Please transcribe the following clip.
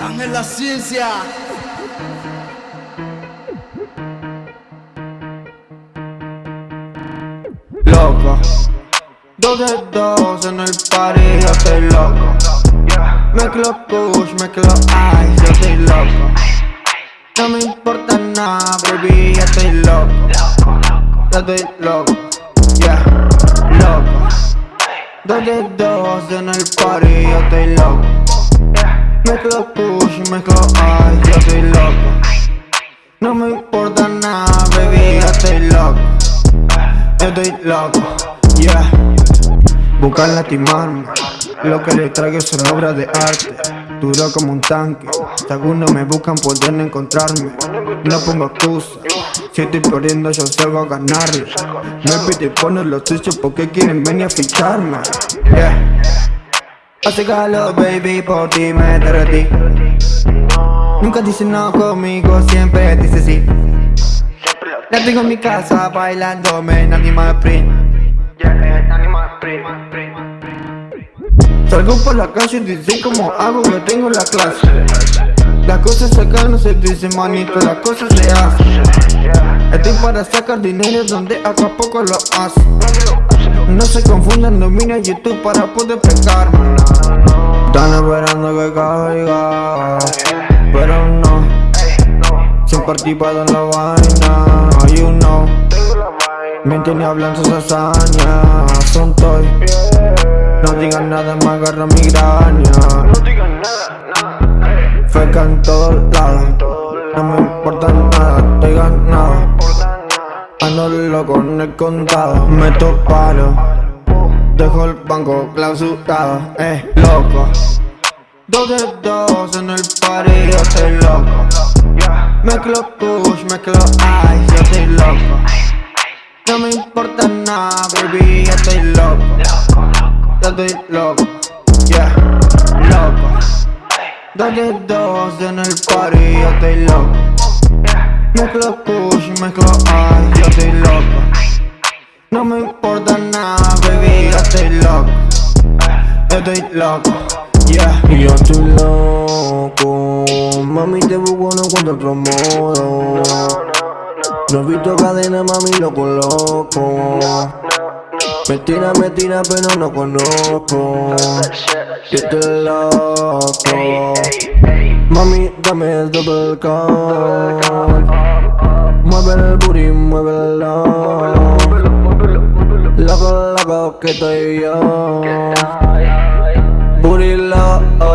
En la ciencia. Loco, dos de dos en el party, yo estoy loco. Mezclo push, mezclo ice, yo estoy loco. No me importa nada, baby, yo estoy loco. Yo estoy loco, yeah, loco. Dos de dos en el party, yo estoy loco. Mezclo push, mezclo ice, yo estoy loco. No me importa nada, baby, yo estoy loco. Yo estoy loco, yeah. Buscan lastimarme, lo que les traigo son obras de arte. Duro como un tanque, si algunos me buscan pueden encontrarme. No pongo excusa, si estoy perdiendo yo salgo a ganarle. Me pide poner los suyos porque quieren venir a ficharme. Yeah. Hace calor, baby, por ti me derretí. Nunca dice no conmigo, siempre dice sí. La tengo en mi casa bailándome en Animal Sprint. Salgo por la calle y dicen como hago que tengo la clase. Las cosas acá no se dicen manito, las cosas se hacen. Estoy para sacar dinero donde acá poco lo hace. No se confundan, domina YouTube para poder pegarme. Están esperando que caiga, pero no. Sin participado en la vaina, you know. Mienten y hablan sus hazañas, son toy. No digan nada, me agarra migraña. Feca en Ando loco en el contado, meto palo. Dejo el banco clausurado, eh, loco. Dos de dos en el party, yo estoy loco. Mezclo push, mezclo ice, yo estoy loco. No me importa nada, baby, yo estoy loco. Yo estoy loco, yeah, loco. Dos de dos en el party, yo estoy loco. Mezclo push, mezclo ice, yo estoy loco. No me importa nada, baby, yo estoy loco. Yo estoy loco, yeah. Yo estoy loco, mami te busco no encuentro otro modo No he visto cadena, mami lo coloco Me tira, me tira, pero no conozco Yo estoy loco Mami, dame el double call Mueve el booty, muévelo. Loco, loco, que estoy yo. Booty loco